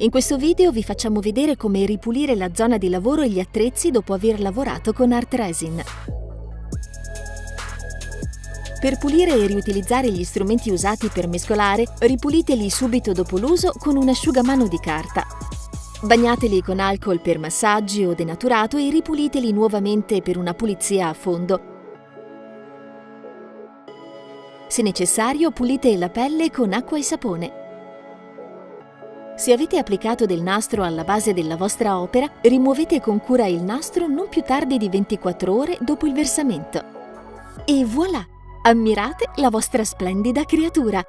In questo video vi facciamo vedere come ripulire la zona di lavoro e gli attrezzi dopo aver lavorato con Art Resin. Per pulire e riutilizzare gli strumenti usati per mescolare, ripuliteli subito dopo l'uso con un asciugamano di carta. Bagnateli con alcol per massaggi o denaturato e ripuliteli nuovamente per una pulizia a fondo. Se necessario, pulite la pelle con acqua e sapone. Se avete applicato del nastro alla base della vostra opera, rimuovete con cura il nastro non più tardi di 24 ore dopo il versamento. E voilà! Ammirate la vostra splendida creatura!